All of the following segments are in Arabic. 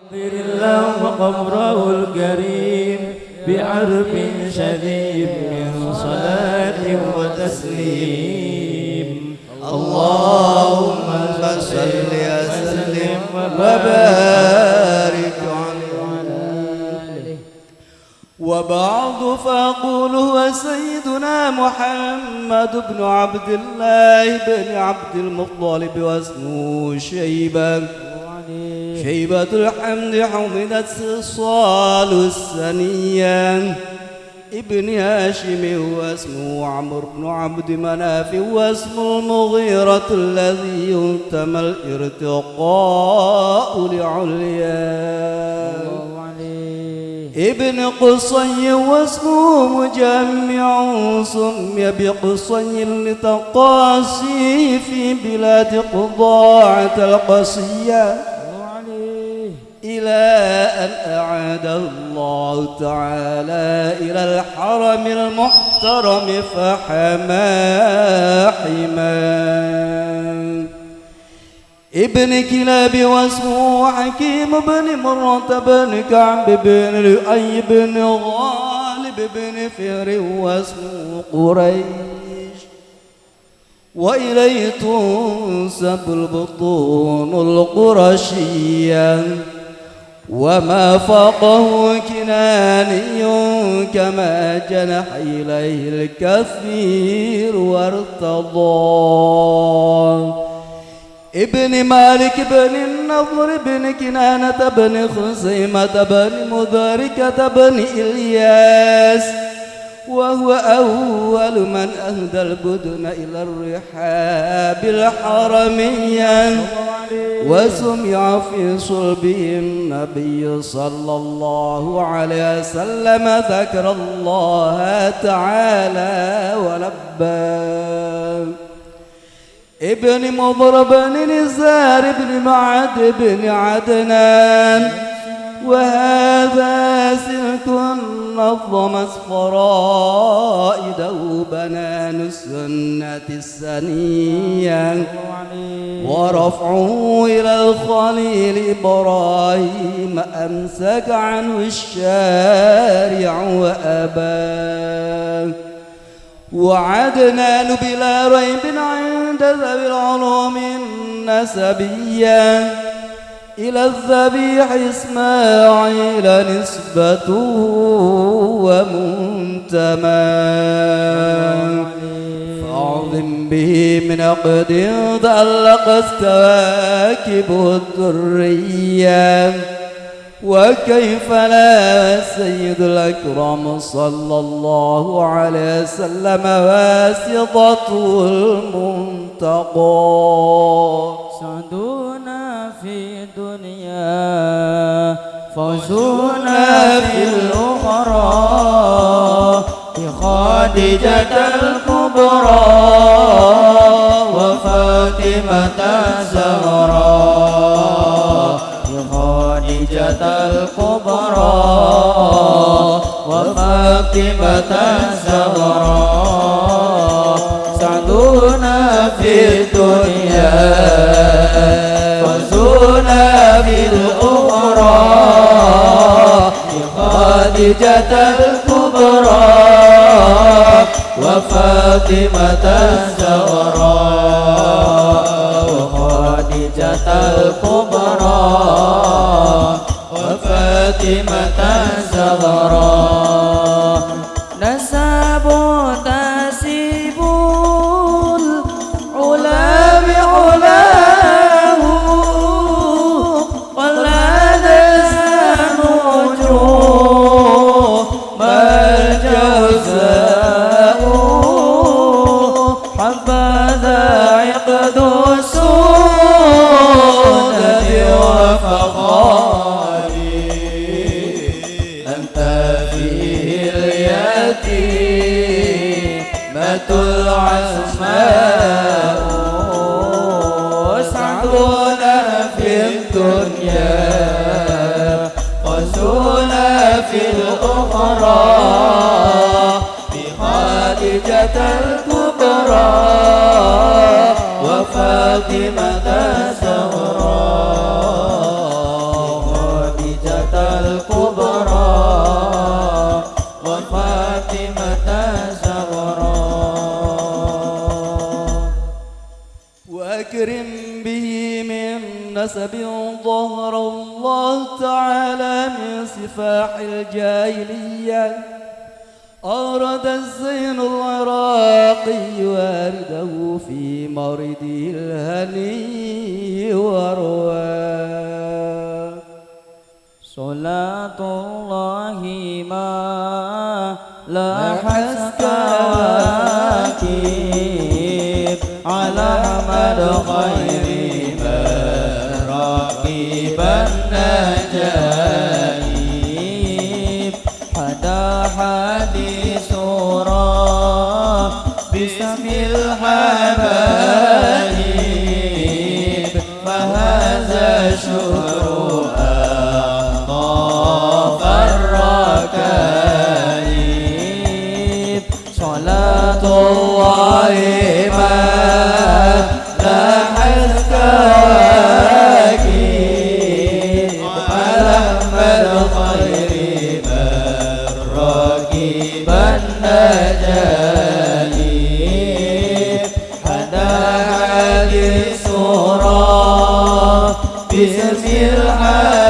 غفر الله قبره الكريم بعرف شديد من صلاة وتسليم. اللهم صل وسلم وبارك عليه. وبعض فأقول هو سيدنا محمد بن عبد الله بن عبد المطلب واسمه شيبة. شيبة الحمد حمدت صال السنية. ابن هاشم واسمه عمرو بن عبد مناف واسم المغيرة الذي ينتمى الارتقاء لعليا. ابن قصي واسمه مجمع سمي بقصي لتقاسي في بلاد قضاعة القصية. إلى أن أعاده الله تعالى إلى الحرم المحترم فحما حما ابن كلاب واسمه حكيم بن مرة بن كعب بن لؤي بن غالب بن فهر واسمه قريش. وإليه تنسب البطون القرشية. وما فاقه كناني كما جنح إليه الكثير وارتضى. ابن مالك بن النضر بن كنانة بن خزيمة بن مدركة بن إلياس. وهو أول من أهدى البدن إلى الرحاب الحرمية. وسمع في صلبه النبي صلى الله عليه وسلم ذكر الله تعالى ولبى. ابن مضرب بن نزار بن معد بن عدنان. وهذا سلك نظمت فرائده بنان السنة السنية ورفعه إلى الخليل إبراهيم أمسك عنه الشارع وأباه وعدنان بلا ريب عند ذوي العلوم النسبية. إلى الذبيح إسماعيل نسبته ومنتمى. فأعظم به من عقد تعلقت كواكبه الدرية وكيف لا سيد الأكرم صلى الله عليه وسلم واسطته المنتقى. فوزنا في الأخرى بخادجة الكبرى وفاطمة الزهراء بخادجة الكبرى وفاطمة الزهراء بخادجة الكبرى وفاطمة الزهراء. وخادجة الكبرى وفاطمة الزهراء. اليتيمة العسماء سعدنا في الدنيا وسونا في الأخرى بخادجة الكبرى وفاطمة الزهراء وأكرم به من نسب ظهر الله تعالى من سفاح الجاهلية. أورد الزين العراقي وارده في مرده الهني ورواه صلاة الله ما الكواكب على أحمد خير من راكب النجائب حدا حديث باسم الحبايب. فهذا شهر الحبايب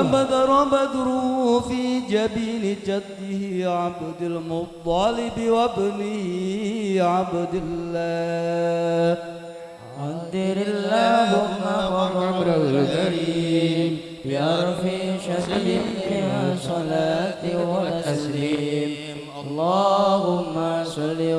وبدر بدره في جبين جده عبد المطلب وابنه عبد الله. قدر اللهم وعمره الكريم بأرف شهد من صلاة وتسليم اللهم صل